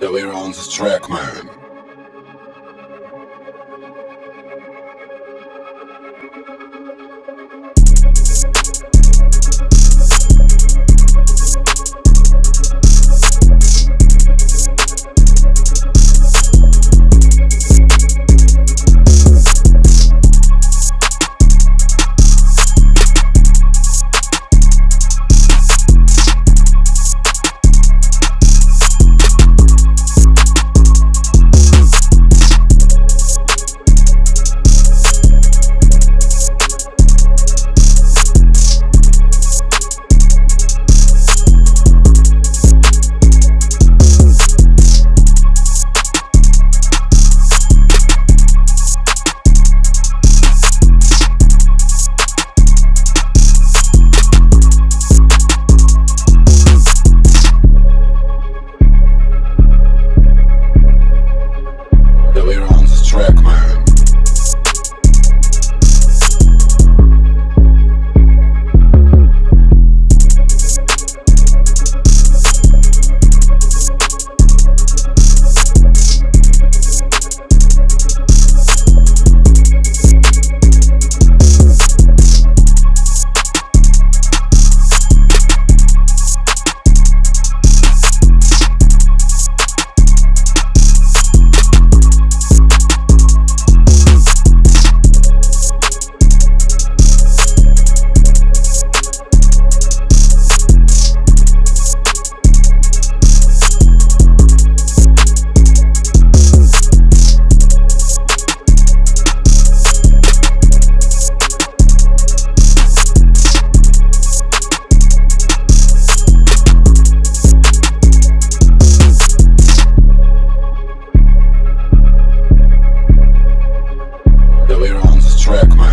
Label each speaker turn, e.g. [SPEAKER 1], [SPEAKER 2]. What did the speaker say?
[SPEAKER 1] that we're on this track, man. track. track.